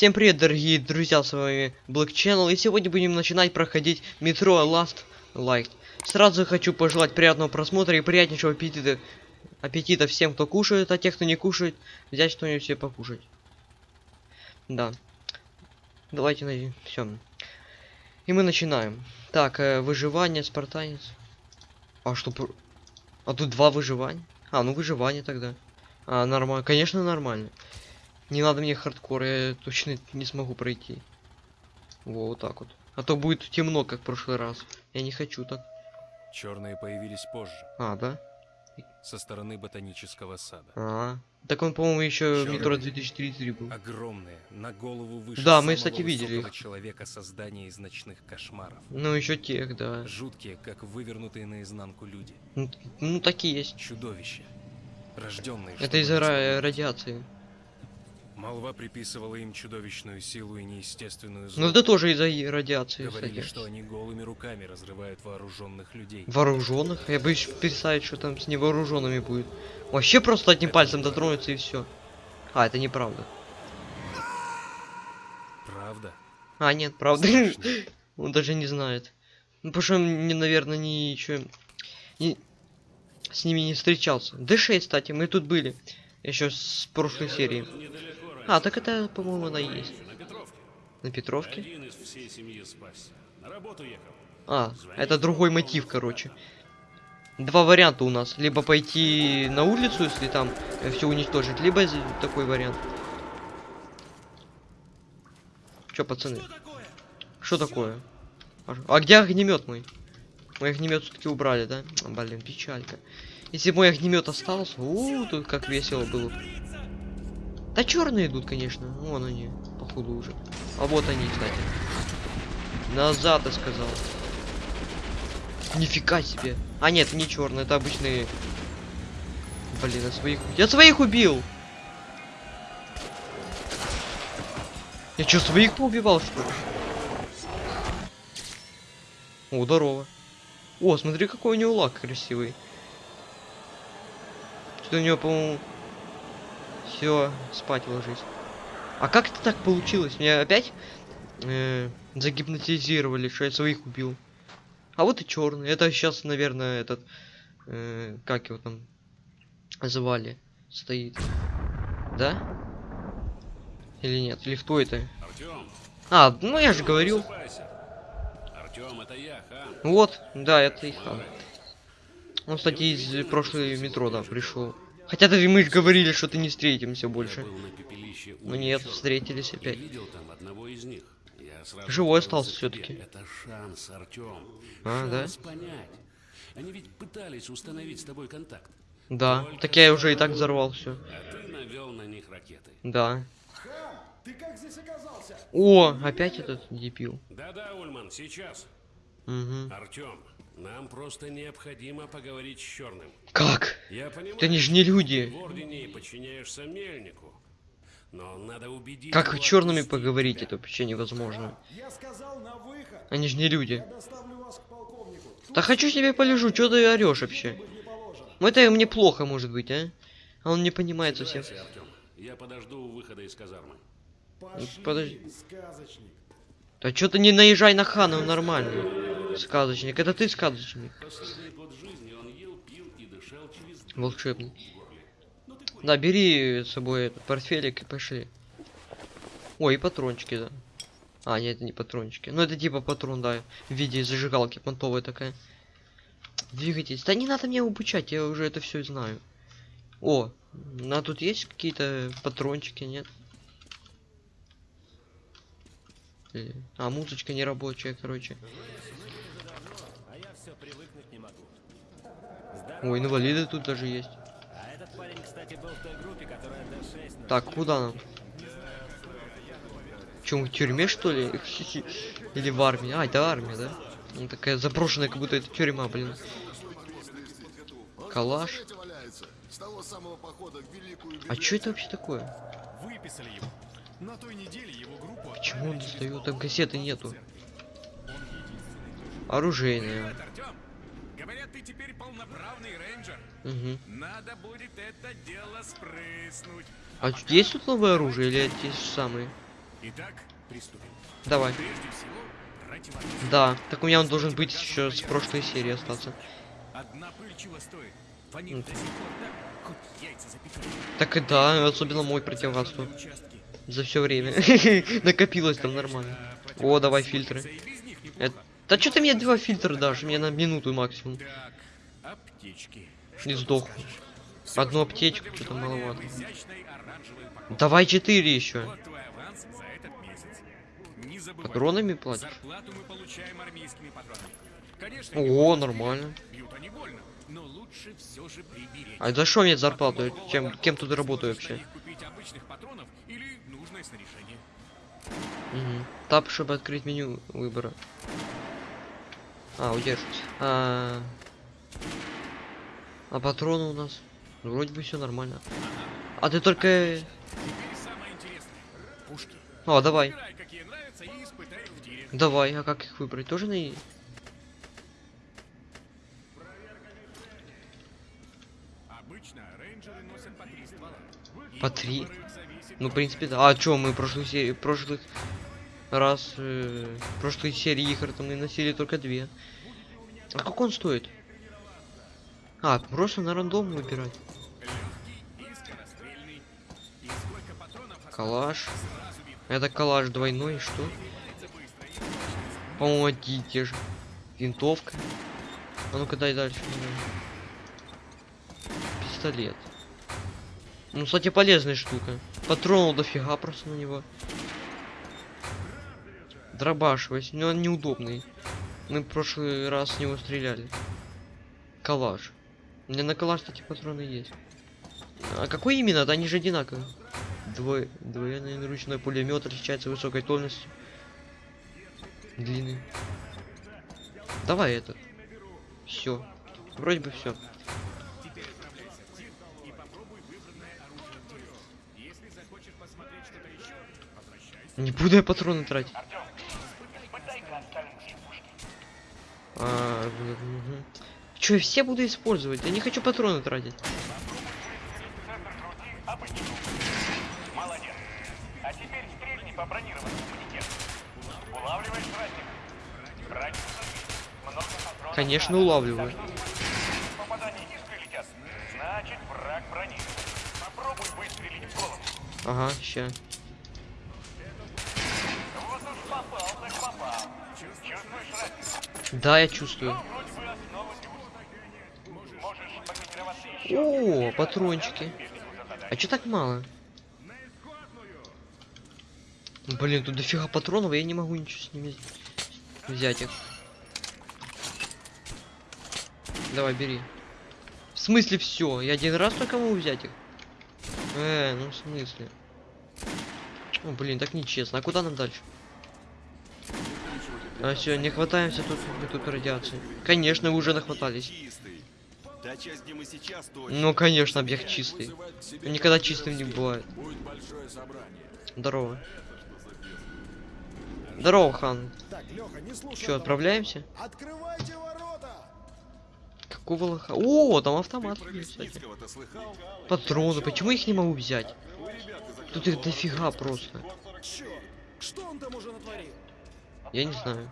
Всем привет, дорогие друзья, с вами Black Channel, и сегодня будем начинать проходить метро Last Light. Сразу хочу пожелать приятного просмотра и приятнейшего аппетита, аппетита всем, кто кушает, а тех, кто не кушает, взять что-нибудь себе покушать. Да. Давайте найдем. Все. И мы начинаем. Так, э, выживание, спартанец. А что? А тут два выживания? А, ну выживание тогда. А, нормально. Конечно, нормально. Не надо мне хардкор, я точно не смогу пройти. Во, вот так вот. А то будет темно, как в прошлый раз. Я не хочу так. Черные появились позже, А, да? со стороны ботанического сада. А, так он, по-моему, еще Чёрный. метро 2033 был. Огромные, на голову выше Да, мы, кстати, видели их. человека создания из ночных кошмаров. Ну, еще тех, да. Жуткие, как вывернутые наизнанку люди. Ну, ну, такие есть. Чудовища. Рожденные, Это из-за радиации. Молва приписывала им чудовищную силу и неестественную Ну, злобу. это тоже из-за радиации, Говорили, кстати. что они голыми руками разрывают вооруженных людей. Вооруженных? Я боюсь представить, что там с невооруженными будет. Вообще просто одним пальцем дотронуться и все. А, это неправда. Правда? А, нет, правда. Он даже не знает. Ну, потому что он, мне, наверное, не еще не, с ними не встречался. Д6, кстати, мы тут были. Еще с прошлой серии. А, так это, по-моему, она есть. На Петровке. На Петровке? Один из всей семьи спасся. На работу ехал. А, это другой мотив, короче. Два варианта у нас. Либо пойти на улицу, если там все уничтожить, либо такой вариант. Чё, пацаны? Что такое? А, а где огнемет мой? Мой огнемет все-таки убрали, да? А, Блин, печалька. Если мой огнемет остался, у, тут как весело было. Да черные идут, конечно. Вон они, походу уже. А вот они, кстати. Назад, я сказал. Нифига себе. А нет, не черный, это обычные. Блин, я своих. Я своих убил! Я что, своих поубивал, что ли? О, здорово. О, смотри, какой у него лак красивый. Что у него, по-моему... Все, спать ложись. А как это так получилось? Меня опять э, загипнотизировали, что я своих убил. А вот и черный. Это сейчас, наверное, этот... э, как его там звали? Стоит. Да? Или нет? Или кто это? Артем, А, ну я же говорил. Артем, это я, хан. Вот, да, это и хан. Он, кстати, из прошлой метро, да, пришел. Хотя даже мы же говорили, что ты не встретимся больше. У Ну нет, встретились опять. видел там одного из них. Я сразу Живой остался всё-таки. Это шанс, Артем. А, да? шанс понять. Они ведь пытались установить с тобой контакт. Да, Только так я уже и так взорвал все. А ты навел на них ракеты. Да. Ты как здесь оказался? О, опять этот дебил. Да-да, Ульман, сейчас. Угу. Артем, нам просто необходимо поговорить с Черным. Как? Я понимаю, Это они же не люди. в Ордене и подчиняешься Мельнику. Но надо убедить Как черными поговорить, тебя. это вообще невозможно. Я сказал на выход. Они же не люди. Да хочу себе полежу, что ты орешь вообще? Ну это мне плохо может быть, а? А он не понимает совсем. Я подожду у выхода из казармы. Пошли, подожди. сказочник. Да что ты не наезжай на Хана, он нормальный. Сказочник, это ты сказочник. Понял. Да, бери с собой этот портфелик и пошли. Ой, и патрончики, да. А, нет, это не патрончики. Ну это типа патрон, да, в виде зажигалки понтовая такая. Двигайтесь. Да не надо мне обучать, я уже это все знаю. О, а тут есть какие-то патрончики, нет? Или- А, музычка не рабочая, короче. А я все привыкнуть не могу. Ой, инвалиды тут даже есть. А этот парень, кстати, был в той группе, которая D6 Так, куда нам? Чем в тюрьме что ли? Или в армии? А, это армия, да? Ну, такая заброшенная, как будто это тюрьма, блин. Калаш. А что это вообще такое? Выписали его. На той неделе его группу Почему он достает? Там кассеты нету. Оружейная. Говорят, ты теперь полноправный рейнджер. Угу. Надо будет это дело спрыснуть. А тут есть тут новое оружие или эти же самые? Итак, приступим. Давай. Всего. Да. Так у меня он должен быть еще с прошлой серии остаться. Одна пыль чего стоит? Ним до сих пор так, и да, особенно мой противогаз-то. Участки. За все время. Накопилось там нормально. О, давай фильтры. Это... Да что ты мне два фильтра дашь? Мне на минуту максимум. Так, аптечки. И сдох. Одну аптечку, что-то маловато. Давай четыре еще. Не. Патронами платишь? О, не нормально. больно. А за что мне зарплату? Чем, кем тут работаю вообще? Мгм. Тап, чтобы открыть меню выбора. А, удерживать. А, а патроны у нас? Ну, Вроде бы все нормально. А ты только... О, давай. И испытай их в тире. Давай, а как их выбрать? Тоже на... и- носят по три. И Ну, в принципе, да. А чё, мы в прошлой серии... прошлых раз... Э, прошлой серии игр там мы носили только две. А как он стоит? А, просто на рандом выбирать. Калаш. Это калаш двойной, что? Двигается быстро и точно. По-моему, одни и те же. Винтовка. А ну-ка дай дальше. Пистолет. Ну, кстати, полезная штука. Патронов дофига просто на него. Дробаш, но он неудобный. Мы в прошлый раз с него стреляли. Калаш. У меня на калаш, кстати, патроны есть. А какой именно? Да они же одинаковые. Двое, двойной ручной пулемет отличается высокой тольностью. Длинный. Давай это. Все. Вроде бы все. Не буду я патроны тратить. А. Че, я все буду использовать? Я не хочу патроны тратить. А теперь стрельни по бронированному манекену. Улавливаешь враг? Враг Много патронов. Конечно, улавливаю. Попадания не прилетят. Значит, враг бронирован. Попробуй выстрелить в голову. Ага, ща. Вот уж попал, так попал. Чувствуешь разницу? Да, я чувствую. О, патрончики. А чё так мало? Блин, тут дофига патронов, я не могу ничего с ними взять их. Давай, бери. В смысле все? Я один раз только могу взять их? Э, ну в смысле? О, блин, так нечестно. А куда нам дальше? А все, не хватаемся тут, тут радиации. Конечно, вы уже нахватались. Ну, конечно, объект чистый. Никогда чистым не бывает. Здорово. Здорово, хан. Че, отправляемся? Открывайте ворота! Какого лоха? О, там автомат? Патроны, почему их не могу взять? Тут их дофига просто. Что он там уже натворил? Я не знаю.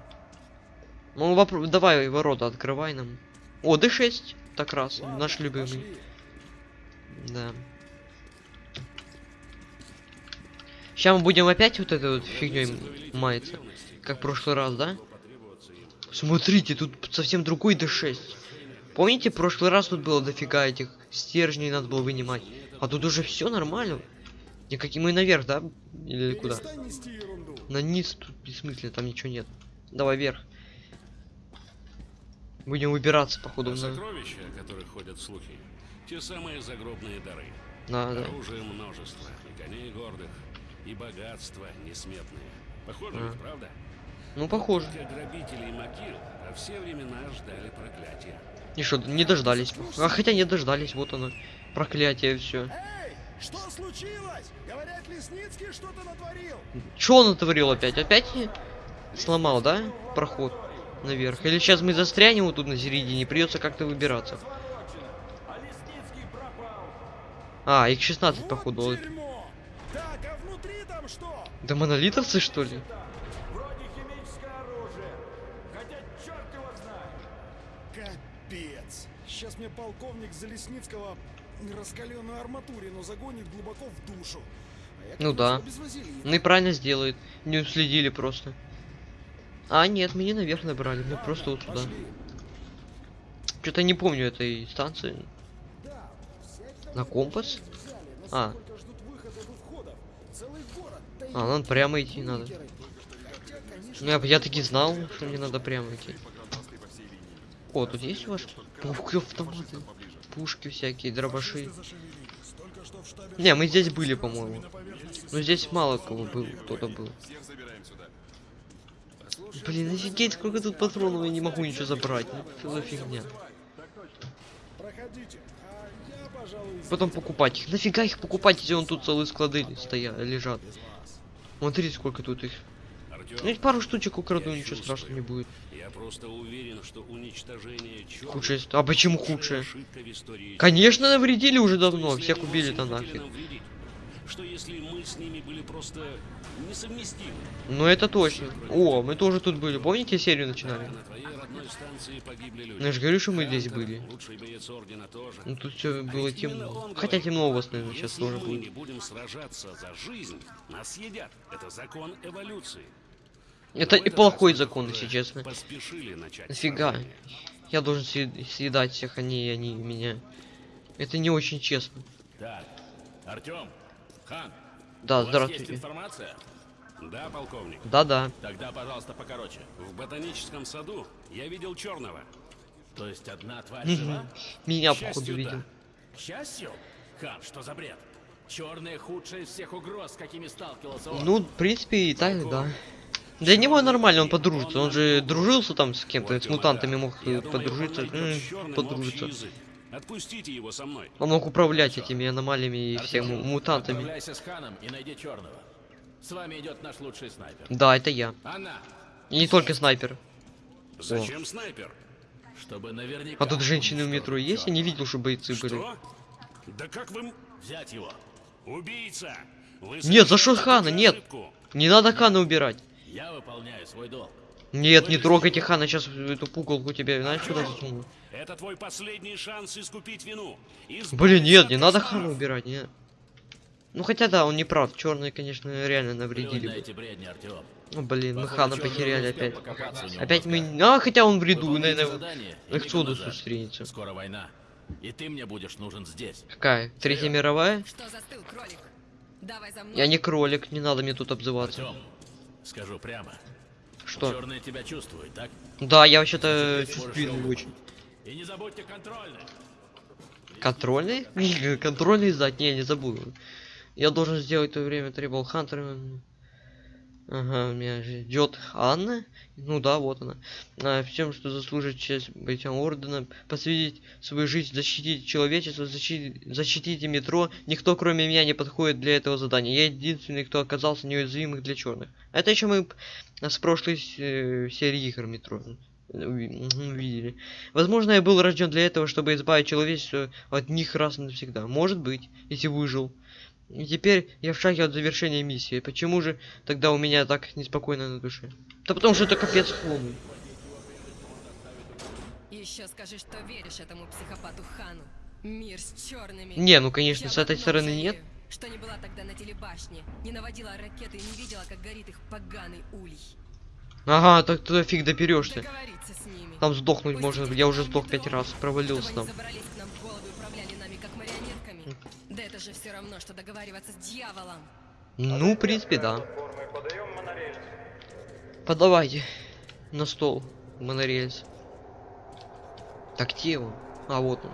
Ну, вопро- давай ворота открывай нам. О, D6. Так раз, Ладно, наш любимый. Да. Сейчас мы будем опять вот этой вот фигней маяться. Как в прошлый раз, да? Смотрите, тут совсем другой D6. Помните, в прошлый раз тут было дофига этих стержней надо было вынимать. А тут уже все нормально. Никакие мы наверх, да? Или куда? На низ тут бессмысленно, там ничего нет. Давай вверх. Будем выбираться, походу. А сокровища, о которых ходят слухи, те самые загробные дары. да. Оружия множество, и коней гордых, и богатства несметные. Похоже, А. правда? Ну, похоже. Только грабители и могил во все времена ждали проклятия. И что, не дождались. А хотя не дождались, вот оно. Проклятие все. Что случилось? Говорят, Лесницкий что-то натворил. Что он натворил опять? Опять не сломал, да? Проход наверх. Или сейчас мы застрянем вот тут на середине, придется как-то выбираться. А, их 16 Вот походу. Так, а внутри там там что? Да монолитовцы что ли? Вроде химическое оружие. Хотя черт его знает. Капец. Сейчас мне полковник Залесницкого раскаленную арматурину загонит глубоко в душу. А я Ну да. Ну и правильно сделает. Не уследили просто. А, нет, мы не наверх набрали, мы просто вот сюда. Что-то не помню этой станции. Да, На компас? взяли, А. А, нам прямо идти надо. Бункеры. Хотя, конечно, Ну я, я таки знал, что мне надо прямо идти. О, тут есть у вас? Ух, автоматы. Пушки всякие, дробаши. Не, мы здесь были, по-моему. Но здесь мало кого был, кто-то был. Блин, офигеть, сколько тут патронов, я не могу ничего забрать. Ну, за фигня. А Потом покупать их. Нафига их покупать, если он тут целые склады стоят, лежат. Смотри, сколько тут их. Ну, ведь пару штучек украду, Я ничего чувствую. страшного не будет. я просто уверен, что уничтожение Худшее. А почему худшее? истории Конечно, навредили уже Что давно, если всех убили-то нафиг. Что если мы с ними были просто несовместимы? Ну это точно. О, мы тоже тут были. Помните серию начинали? Ну, я же говорю, что мы здесь были. Ну тут все А было темно. Хотя темно у вас, наверное, сейчас Если тоже мы будет. не будем сражаться за жизнь, нас съедят. Это закон эволюции. Это и плохой закон, если честно. Нафига? Я должен съед- съедать всех, а не они меня. Это не очень честно. Так, Артем, Хан, Да, здравствуйте. информация? Да, полковник. Да-да. Тогда, пожалуйста, покороче. В ботаническом саду я видел черного. То есть одна тварь жива? Меня, походу, видел. да. К счастью? Хан, что за бред? Черные худшие из всех угроз, с какими сталкивался он. Ну, в принципе, и так, да. Для него нормально, он подружится. Он же дружился там с кем-то, Вот с мутантами мог Я э, думаю, подружиться. М, Подружиться. Отпустите его со мной. Он мог управлять этими аномалиями и всеми мутантами. С Ханом и найди черного. С вами идет наш лучший снайпер. Да, это я. Она, И не только снайпер. Зачем снайпер? чтобы наверняка. А тут женщины в метро есть? Я не видел, что бойцы были. Что? Да как вы... Взять его. Убийца! Вы Нет, за что Хана? Нет. Не надо Хана убирать. Я выполняю свой долг. Нет, не трогайте Хана, сейчас эту пугалку тебе, знаешь, куда засуну. Это твой последний шанс искупить вину. Избавиться Блин, нет, не надо. Хана убирать, нет. Ну хотя да, он не прав. Черные, конечно, реально навредили бы. бредни. Ну блин, мы Похоже, Хана потеряли опять. Опять мы... А, хотя он в ряду, наверное, задание и к иди Эксодусу назад. встретится. Скоро война. И ты мне будешь нужен здесь. Какая? Третья мировая? Что застыл, кролик? Давай за мной. Я не кролик, не надо мне тут обзываться. Скажу прямо. Что? Черные тебя чувствуют, так? Да, я вообще-то его очень. И не забудьте контрольный. Контрольный? Контрольный сдать? Не, не забуду. Я должен сделать в то время требовал Хантер. Ага, меня ждет Анна. Ну да, вот она. А, всем, что заслужит честь бойцам Ордена, посвятить свою жизнь, защитить человечество, защитить, защитите метро. Никто, кроме меня, не подходит для этого задания. Я единственный, кто оказался неуязвимых для черных. Это еще мы п- с прошлой э, серии игр метро уви- м, увидели. Возможно, я был рожден для этого, чтобы избавить человечество от них раз и навсегда. Может быть, если выжил. И теперь я в шаге от завершения миссии. Почему же тогда у меня так неспокойно на душе? Да потому что это капец полный. Еще скажи, что веришь этому психопату Хану. Мир с черными. Не, ну конечно, Я с этой стороны жалею, нет. Что не была тогда на телебашне, не наводила ракеты и не видела, как горит их поганый улей. Ага, так туда фиг ними. Там сдохнуть Пусть можно. Я уже сдох пять раз, провалился там. И. Да это же все равно, что договариваться с дьяволом. Ну, в принципе, да. Подавайте на стол монорельс. Так где он? А вот он.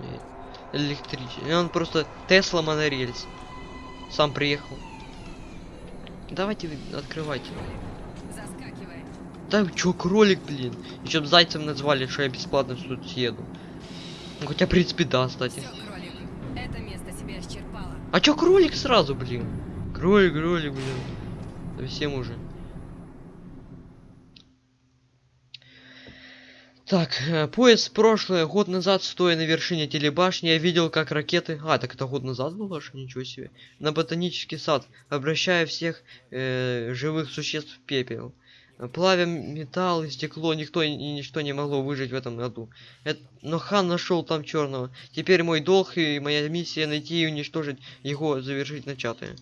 Электричество. И Он просто Тесла монорельс. Сам приехал. Давайте вы открывайте. Заскакивай. Да чё, кролик, блин. Еще б зайцем назвали, что я бесплатно тут съеду. Ну, хотя, в принципе, да, кстати. Все, кролик. Это. А чё кролик сразу, блин? Кролик, кролик, блин. Совсем уже. Так, э, поезд прошлое, год назад, стоя на вершине телебашни, я видел, как ракеты... А, так это год назад было, что ничего себе. На ботанический сад, обращая всех э, живых существ в пепел. Плавя металл и стекло, никто и ничто не могло выжить в этом году. Эт- Но хан нашел там черного. Теперь мой долг и моя миссия найти и уничтожить его, завершить начатое.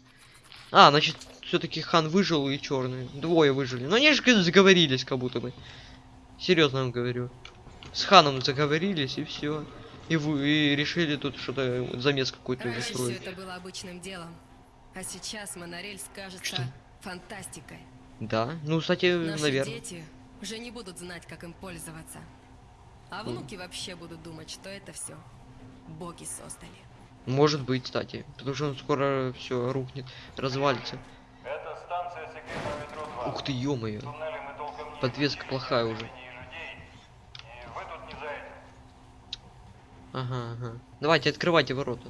А, значит, все-таки хан выжил и черный. Двое выжили. Но они же заговорились, как будто бы. Серьезно вам говорю. С ханом заговорились и все. И вы и решили тут что-то замес какой-то Раньше все устроить. это было обычным делом. А сейчас монорель скажется Что? фантастикой. Да, ну, кстати, Наши наверное. дети уже не будут знать, как им пользоваться. А внуки вообще будут думать, что это все боги создали. Может быть, кстати. Потому что он скоро все рухнет, развалится. Это станция метро 2. Ух ты, ё-моё. Подвеска плохая уже. людей. И вы тут не за этим. Ага, ага. Давайте, открывайте ворота.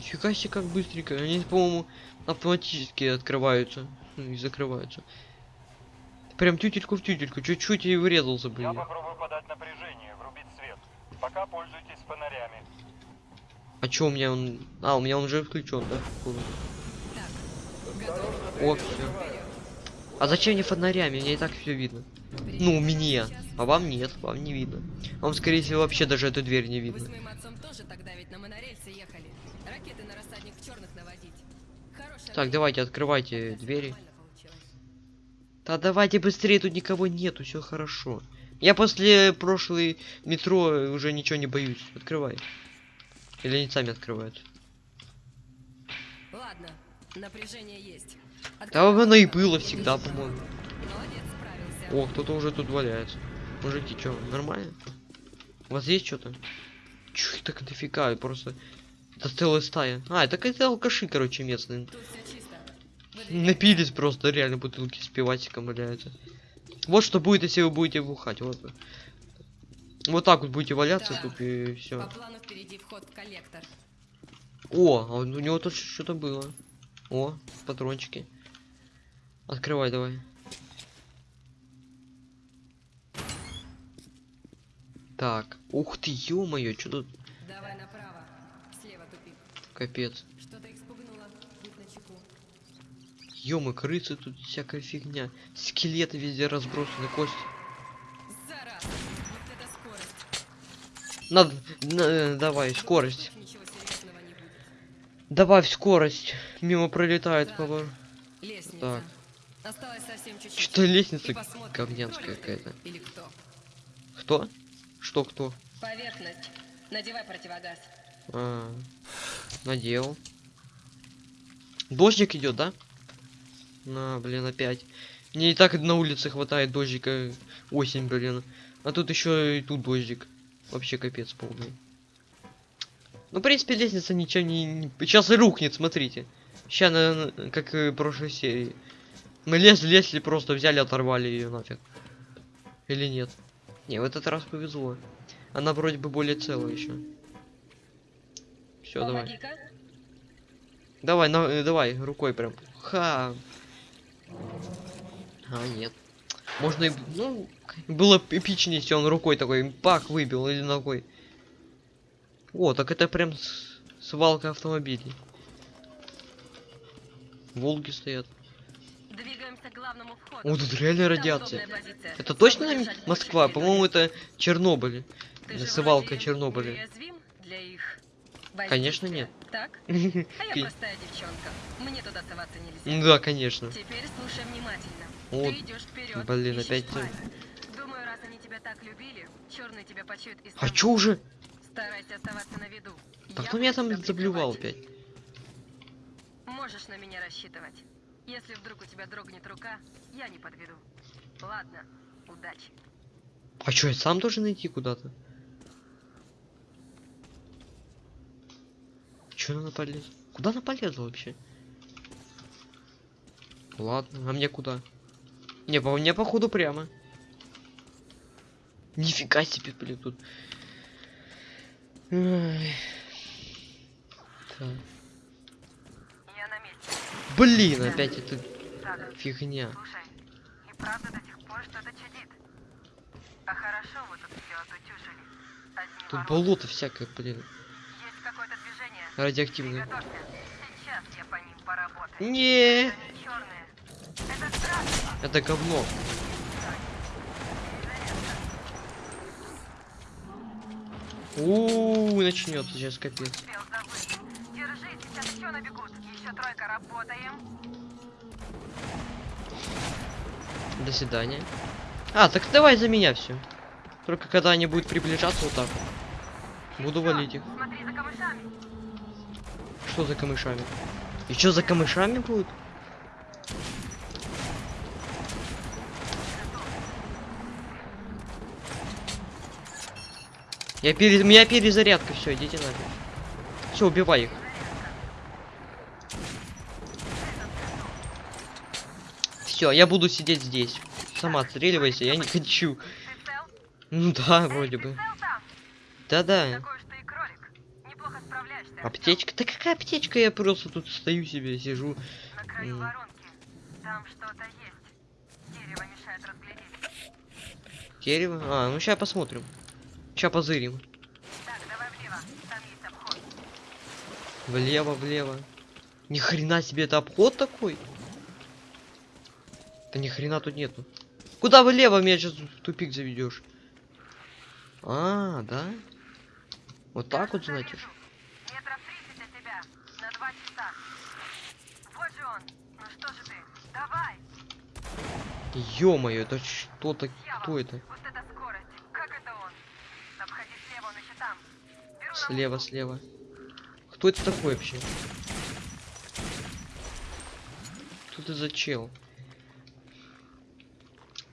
Нифига себе, как быстренько. Они, по-моему, автоматически открываются. Ну, и закрываются. Прям тютельку в тютельку. Чуть-чуть и врезался бы. Я попробую подать напряжение, врубить свет. Пока пользуйтесь фонарями. А чё у меня он... А, у меня он уже включен, да? Так? О, все. А зачем мне фонарями? Мне и так все видно. Ну, мне. А вам нет, вам не видно. Вам, скорее всего, вообще даже эту дверь не Вы с видно. моим отцом тоже тогда ведь на монорельсе Так, давайте, открывайте двери. Да давайте быстрее, тут никого нету, все хорошо. Я после прошлой метро уже ничего не боюсь. Открывай. Или они сами открывают. Ладно, напряжение есть. Да Открываю оно и было всегда, по-моему. О, кто-то уже тут валяется. Мужики, чё, нормально? У вас есть что-то? Чё так дофига, просто... Это целая стая. А, это какие-то алкаши, короче, местные. Напились просто, реально бутылки с пивасиком валяются. Вот что будет, если вы будете бухать, вот. Вот так вот будете валяться Так. тут и все. О, а у него тут что-то было. О, патрончики. Открывай давай. Так, ух ты, ё-моё, что тут Давай направо. Слева тупик. Капец. Что-то их спугнуло. Будь начеку. Ё-моё, крысы тут всякая фигня. Скелеты везде разбросаны, кости. Вот это скорость. Надо, на- э, давай, скорость. Добавь скорость. Мимо пролетает Так. повар. Лестница. Так. Осталось совсем чуть-чуть. Что-то лестница говнянская какая-то. Или кто. Кто? Что кто? Поверхность. Надевай противогаз. А, надел. Дождик идет, да? На, блин, опять. Мне и так на улице хватает дождика. Осень, блин. А тут еще и тут дождик. Вообще капец полный. Ну, в принципе, лестница ничем не... Сейчас и рухнет, смотрите. Сейчас, как и в прошлой серии. Мы лезли, лезли, просто взяли, оторвали ее нафиг. Или нет? Не, в этот раз повезло. Она вроде бы более целая еще. Все, давай. Давай, на, э, давай, рукой прям. Ха. А, нет. Можно и... Ну, было эпичнее, если он рукой такой пак выбил или ногой. О, так это прям с- свалка автомобилей. Волги стоят. О, тут реально радиация. Это точно Москва? По-моему, это Чернобыль. Свалка Чернобыля. для их Конечно, воздействия, нет. Так? А я простая девчонка. Мне туда соваться нельзя. Да, конечно. Теперь слушай внимательно. О, Ты идешь вперед. блин, опять. Думаю, раз они тебя так любили, черный тебя почует и А чё уже? Старайся оставаться на виду. Так Я кто меня там прикрывать. опять? Можешь на меня рассчитывать. Если вдруг у тебя дрогнет рука, я не подведу. Ладно, удачи. А чё, я сам должен идти куда-то? Чё она полез? Куда она полезла вообще? Ладно, а мне куда? Не, по мне походу прямо. Нифига себе, блин, тут. Ай. Так. Я на месте. Блин, опять эта Так, фигня. слушай, и правда до сих пор что-то чудит. А хорошо вы тут все отутюжили. Одни Тут ворота. болото всякое, блин. Поработаю. Не, Это. Это говно. У, начнется сейчас капец. Успел забыть. Держи, сейчас еще набегут. Еще тройка работаем. До свидания. А, так давай за меня все. Только когда они будут приближаться вот так. Буду валить их. Смотри за камышами. Что за камышами? И что за камышами будут? Я пере... У меня перезарядка, все, идите нафиг. Все, убивай их. Все, я буду сидеть здесь. Сама отстреливайся, я не хочу. Ну да, вроде бы. Да-да. Такой уж ты и кролик. Неплохо справляешься. Аптечка? Да какая аптечка? Я просто тут стою себе, сижу. На краю воронки. Там что-то есть. Дерево мешает разглядеть. Дерево? А, ну сейчас посмотрим. Сейчас позырим. Так, давай влево. Там есть обход. Влево, влево. Ни хрена себе, это обход такой? Да ни хрена тут нету. Куда влево меня сейчас в тупик заведешь? А, да? Вот так вот, значит. вижу. Метров 30 от тебя. На два часа. Вот же он. Ну что же ты? Давай. Ё-моё, это что-то... Кто это? Вот это скорость. Как это он? Обходи слева, он еще там. Беру на Слева. Кто это такой вообще? Что ты за чел?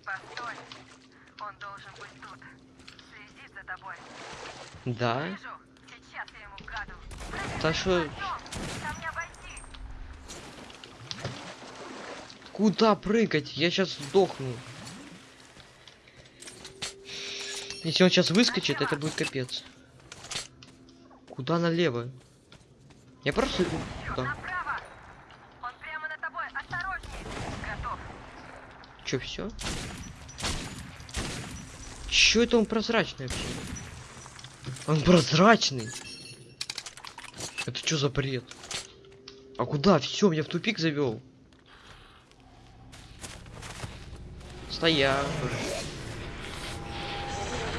Постой. Он должен быть тут. Следит за тобой. Да? Сейчас я ему гаду. Прыгай Да за шо- ним хвостом. Там не обойти. Куда прыгать? Я сейчас сдохну. Если он сейчас выскочит, это будет капец. Куда налево? Я просто иду туда. Направо. Он прямо над тобой. Осторожней. Готов. Чё, все? Чё это он прозрачный вообще? Он прозрачный. Это что за бред? А куда? Все, меня в тупик завел. Стоя.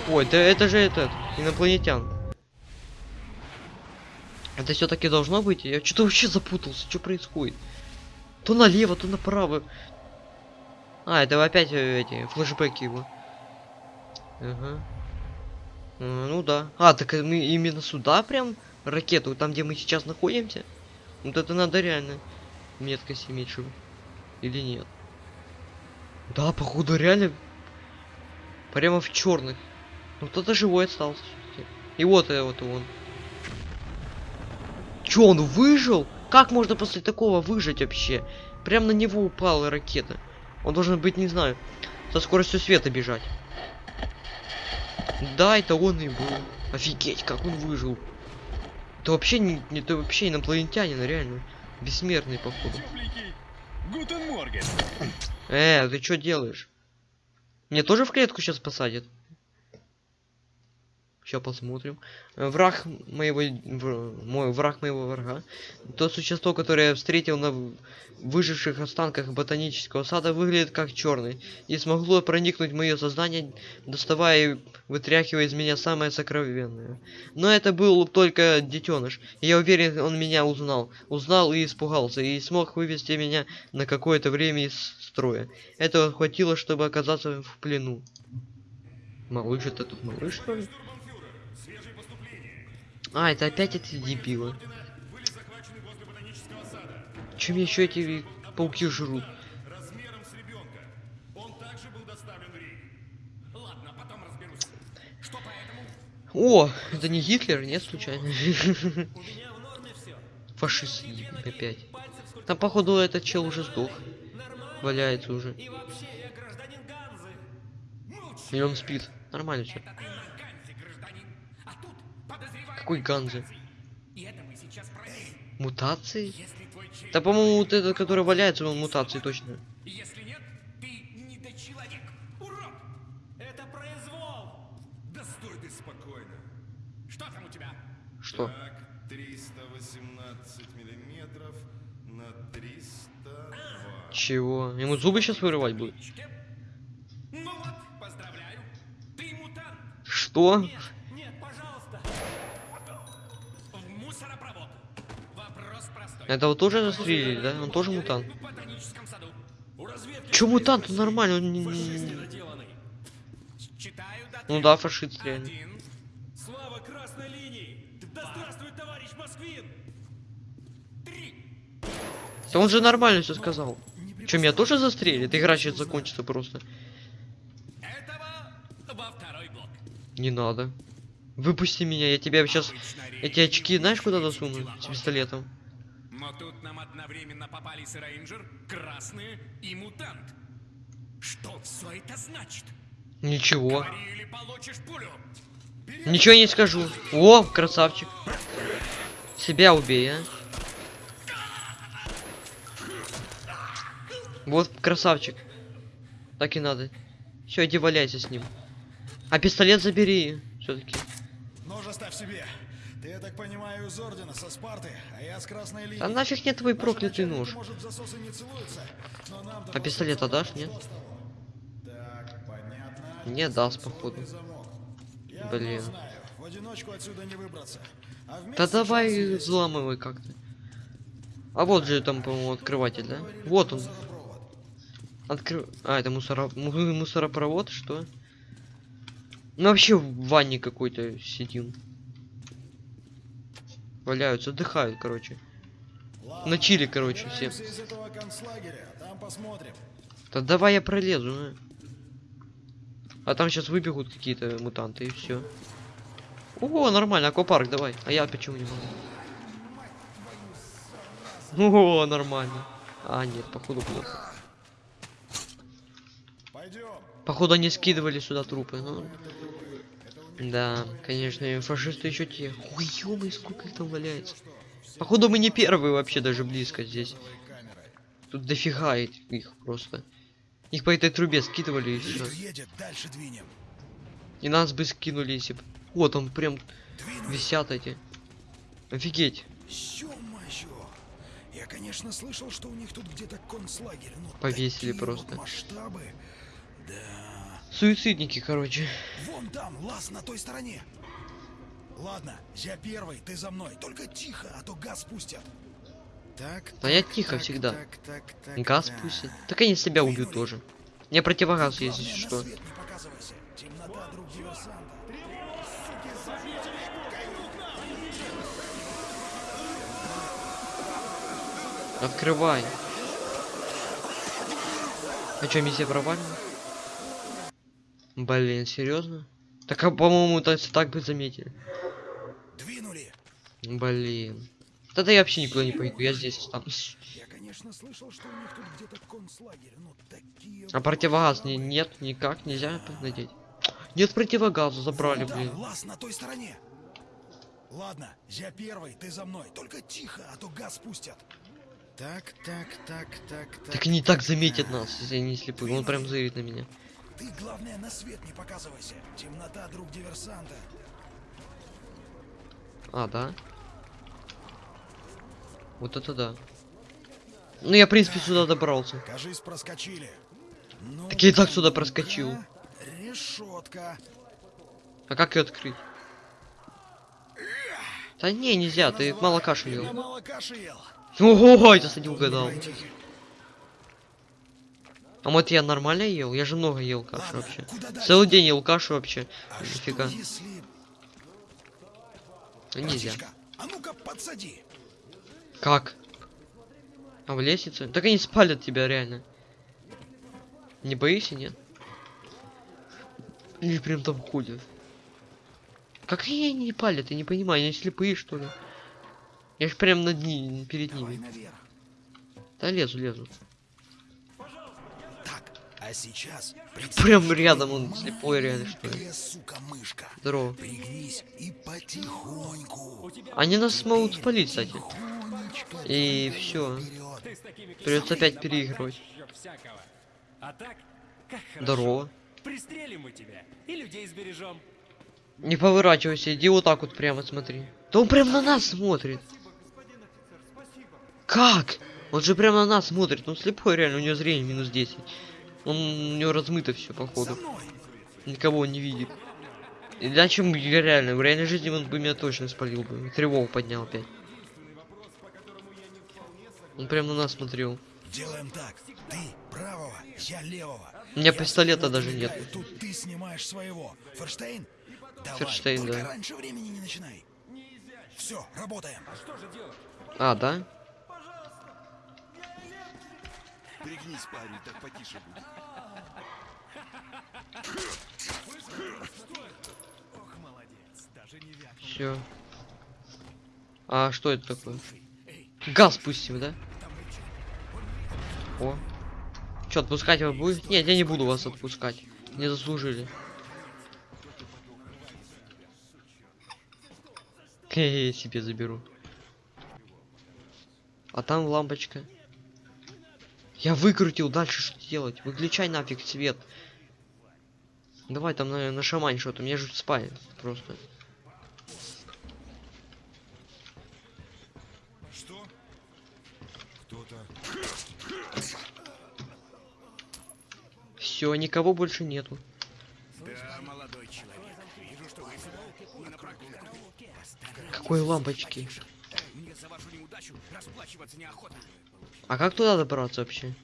Ой, да это же этот инопланетян. Это все-таки должно быть? Я что-то вообще запутался. Что происходит? То налево, то направо. А, это опять э, эти флешбеки его. Ага. А, ну да. А, так мы именно сюда прям ракету, там где мы сейчас находимся? Вот это надо реально меткость иметь. Или нет? Да, походу реально прямо в черных. Ну кто-то живой остался. И вот э, вот он. Чё, он выжил? Как можно после такого выжить вообще? Прям на него упала ракета. Он должен быть, не знаю, со скоростью света бежать. Да, это он и был. Офигеть, как он выжил. Это вообще не, не- это вообще инопланетянин, реально. Бессмертный, походу. Гутен. Э, ты что делаешь? Мне тоже в клетку сейчас посадят? Сейчас посмотрим. Враг моего... мой враг моего врага. То существо, которое я встретил на выживших останках ботанического сада, выглядит как черный. И смогло проникнуть в мое сознание, доставая и вытряхивая из меня самое сокровенное. Но это был только детеныш. И я уверен, он меня узнал. Узнал и испугался, и смог вывести меня на какое-то время из строя. Этого хватило, чтобы оказаться в плену. Малыш, это тут малыш, что ли? А, это опять эти дебилы. Чем еще эти пауки жрут? О, это не Гитлер, нет, случайно? Фашист опять. Там, походу, этот чел уже сдох. Валяется уже. И он спит. Нормально все. Ты на Ганзе, гражданин. А тут подозреваемый Какой Ганзе? мутации. И это мы сейчас проверим. Мутации? Если твой череп... Да, по-моему, вот этот, который валяется, он мутации точно. Если нет, ты недочеловек. Урод! Это произвол. ты спокойно. Что там у тебя? Что? Так, 318 миллиметров на 302. Чего? Ему зубы сейчас вырывать будут? Ну вот, поздравляю. Ты мутант. Что? Нет, Этого тоже застрелили, да? Он тоже мутант. Чё мутант? Он нормальный, он не- Ну да, фашист реально. Слава красной линии! Да здравствует товарищ Москвин! Да он же нормально все сказал. Че, меня тоже застрелит? Игра сейчас закончится просто. Не надо. Выпусти меня, я тебя сейчас... Эти очки знаешь куда засуну? С пистолетом. Но тут нам одновременно попались рейнджер, красные и мутант. Что все это значит? Ничего. Говори или получишь пулю. Ничего не скажу. О, красавчик. Себя убей, а. Вот красавчик. Так и надо. Все, иди валяйся с ним. А пистолет забери. Все-таки. Нож оставь себе. Ты, я так понимаю, из ордена, со Спарты, а я с красной линии. Да нафиг мне твой проклятый нож. может, засосы не целуются, А пистолет отдашь, нет? Так, понятно. Не даст, походу. Блин. в одиночку отсюда не выбраться. А Да давай взламывай как-то. А вот же там, по-моему, открыватель, да? Вот он. Откры... А, это мусоро... му- мусоропровод, что? Ну вообще в ванне какой-то сидим. Валяются, отдыхают, короче. Ладно, На чили, короче, все. посмотрим. Да давай я пролезу, а. А там сейчас выбегут какие-то мутанты и все. О, нормально, аквапарк, давай. А я почему не могу? О, нормально. А, нет, походу плохо. Походу они скидывали сюда трупы. ну. Да, конечно, фашисты еще те. Ой, ё сколько их там валяется. Походу мы не первые вообще даже близко здесь. Тут дофига их просто. Их по этой трубе скидывали и все. И нас бы скинули, если бы. Вот он прям висят эти. Офигеть. Ё-моё! Я, конечно, слышал, что у них тут где-то концлагерь, но Повесили просто. масштабы. Да. Суицидники, короче. Вон там, лаз на той стороне. Ладно, я первый, ты за мной. Только тихо, а то газ пустят. Так, Да я тихо всегда. Газ пустят. Так они себя убьют тоже. Не противогаз есть, если что. Темнота, друг диверсанта. Открывай. А что, миссия провальна? Блин, серьезно? Так, а, по-моему, так, так бы заметили. Двинули. Блин. Тогда я вообще никуда не пойду, я здесь останусь. Я, конечно, слышал, что у них тут где-то концлагерь, но такие... А противогаз не, нет, никак, нельзя надеть. Нет противогаза, забрали, Вон блин. там, лаз на той стороне. Ладно, я первый, ты за мной. Только тихо, а то газ пустят. Так, так, так, так, так. Так не так заметят нас, если они слепые. Он прям зырит на меня. Ты, главное, на свет не показывайся. Темнота, друг диверсанта. А, да? Вот это да. Ну я, в принципе, сюда добрался. Кажись, проскочили. Ну, Так я и так сюда проскочил. Решетка. А как ее открыть? Да не, нельзя, ты мало каши ел. Ого, я кстати угадал. А вот я нормально ел? Я же много ел Ладно, вообще. Целый день ел кашу вообще. А Нифига. если... Ну, Нельзя. А ну-ка подсади. Как? А в лестнице? Так они спалят тебя реально. Не боишься, нет? Или прям там ходят? Как они не палят, я не понимаю, они слепые что ли? Я ж прям над ними, перед ними. Да лезу, лезу. А сейчас... Прям рядом он слепой реально что ли. маленькая, сука, мышка. Здорово. Пригнись и потихоньку. Они нас смогут спалить, кстати. И все. Придется опять переигрывать. А так. Здорово. Пристрелим мы тебя и людей сбережем. Не поворачивайся, иди вот так вот прямо смотри. Да он прям на нас смотрит. Как? Он же прям на нас смотрит. Он слепой реально, у него зрение минус 10. Он, у него размыто все походу. Никого он не видит. Иначе я реально, в реальной жизни он бы меня точно спалил бы. Тревогу поднял опять. Он прям на нас смотрел. Делаем так. Ты правого, я левого. У меня Я пистолета даже нет. Тут ты снимаешь своего. Ферштейн? Давай, Ферштейн, да. раньше времени не начинай. Все, работаем. А, да? Пригнись, парень, так потише будет. Все. А что это такое? Газ пустим, да? О. Че, отпускать его будет? Нет, я не буду вас отпускать. Не заслужили. Хе-хе, себе заберу. А там лампочка. Я выкрутил, дальше что делать? Выключай нафиг свет. Давай там на, на шамань что-то, мне же спай просто. Что? Кто-то... Все, никого больше нету. Да, молодой человек. Вижу, что вы сюда не на прогулку. Какой лампочки? Мне за вашу неудачу расплачиваться неохота. А как туда добраться вообще?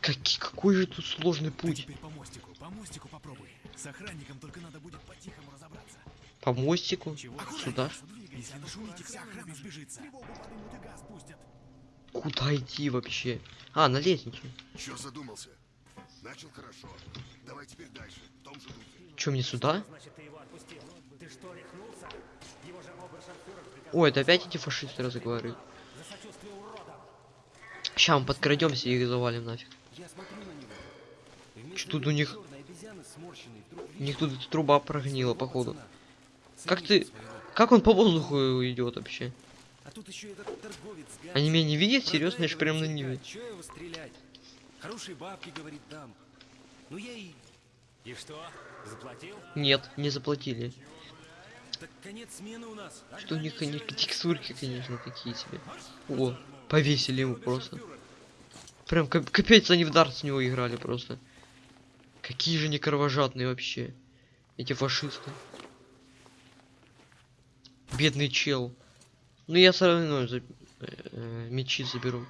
Каки- какой же тут сложный путь? По мостику, по мостику попробуй. С охранником только надо будет по-тихому разобраться. По мостику? Сюда? Если нашумите, вся охрана сбежится. Тревогу поднимут и газ пустят. Куда идти вообще? А, на лестницу. Чё задумался? Начал хорошо. Давай теперь дальше, в том же духе. Че, мне сюда? Значит, ты его отпустил. Ты что, рехнулся? Его же Ой, это опять эти фашисты разговаривают. Ща мы подкрадемся и их завалим нафиг. Я смотрю на него. И вместо Что тут у них? У них тут труба прогнила, походу. Как ты-. Как он по воздуху идет вообще? А тут еще этот торговец Они меня не видят? Серьезно, я ж прям на ними. «Чекать, чё его стрелять? Хорошие бабки, говорит, дам. Ну я и... И что? Заплатил? Нет, не заплатили. Так конец смены у нас. Что у них они текстурки, конечно, такие себе. О, повесили его просто. Прям кап- капец, они в дарт с него играли просто. Какие же они кровожадные вообще. Эти фашисты. Бедный чел. Ну я все равно за- э, мечи заберу.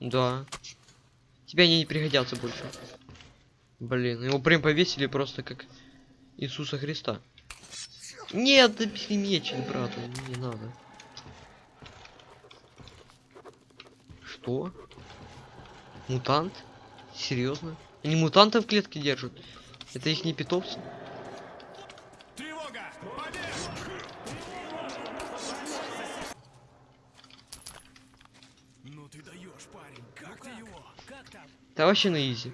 Да. Тебе они не пригодятся больше. Блин, его прям повесили просто как Иисуса Христа. Нет, бери меч, брат, не надо. Что? Мутант? Серьезно? Они мутантов в клетке держат? Это их не питомцы? Тревога! Ну ты даешь, парень. Как ты его? Как там? Да вообще на изи.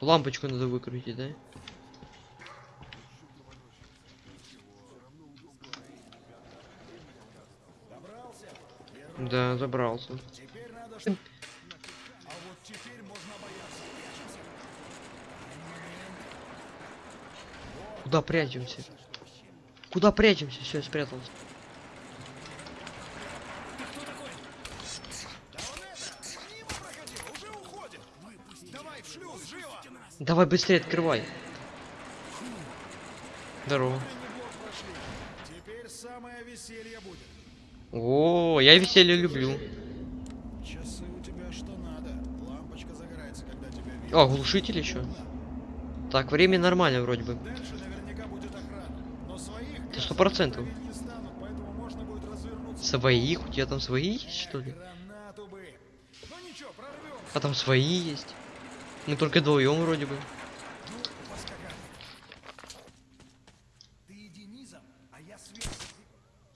Лампочку надо выкрутить, да? Да, забрался. Куда прячемся? Куда прячемся? Все, спрятался. Мимо проходил, уже уходит. Давай в шлюз, живо. Давай быстрее открывай. Здорово. Неплохо прошли. Теперь самое веселье будет. О, я веселье люблю. Часы у тебя что надо. Лампочка загорается, когда тебя видят. О, глушитель еще. Так, время нормально вроде бы. Дальше наверняка будет охрана. Но своих Ты сто процентов. Своих? У тебя там свои есть, что ли? Гранату бы. Ну ничего, прорвем. А там свои есть. Мы только вдвоем вроде бы.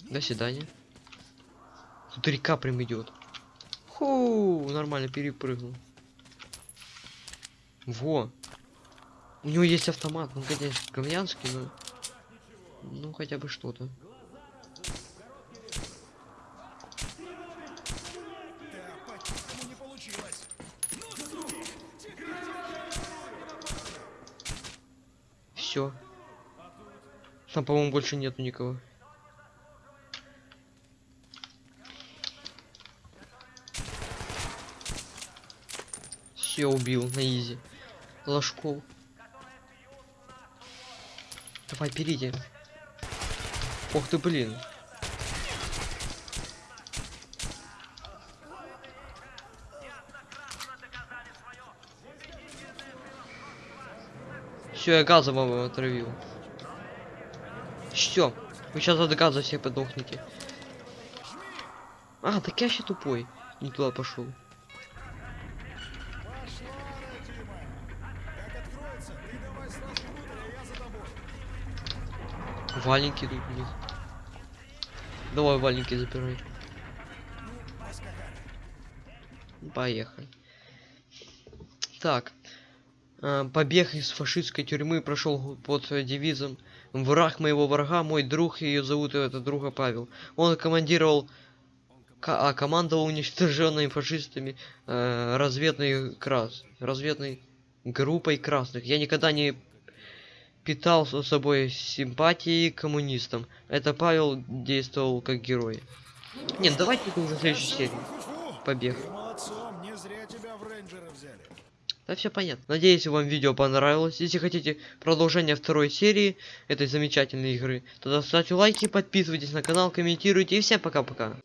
До свидания. Тут река прям идет. Ху, нормально перепрыгнул. Во. У него есть автомат, ну конечно, говнянский, но... Ну хотя бы что-то. Да, по-тихому не получилось. Ну, суки, Все. Там, по-моему, больше нету никого. Все убил на изи. Ложков. Давай, перейди. Ох ты, блин. Все, я газом отравил. Все, вы сейчас от газа все подохнете. А, так я еще тупой. Не туда пошел. Валенки тут них. Давай валенки запирай. Поехали. Так. А, Побег из фашистской тюрьмы прошел под э, девизом «Враг моего врага, мой друг, ее зовут это друга Павел». Он командировал, а командовал уничтоженными фашистами э, разведной крас, разведной группой красных. Я никогда не питал с собой симпатии к коммунистам. Это Павел действовал как герой. Нет, давайте уже в следующей серии. Побег. Ты молодцом, не зря тебя в рейнджеры взяли. Да все понятно. Надеюсь, вам видео понравилось. Если хотите продолжение второй серии этой замечательной игры, тогда ставьте лайки, подписывайтесь на канал, комментируйте и всем пока-пока.